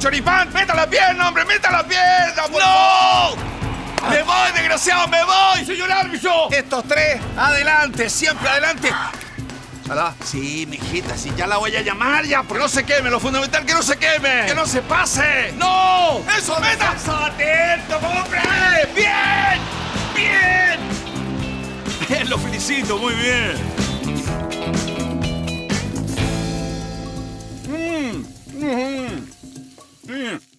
choripán. ¡Meta la pierna, hombre! ¡Meta la pierna! por favor! ¡No! ¡Me voy, desgraciado! ¡Me voy! ¡Señor árbitro! Estos tres, adelante, siempre adelante. ¿Alá? Sí, mijita, sí, ya la voy a llamar ya. Que no se queme, lo fundamental, que no se queme. ¡Que no se pase! ¡No! ¡Eso, meta! ¡Atento, hombre! ¡Bien! ¡Bien! Lo felicito, muy bien. Damn.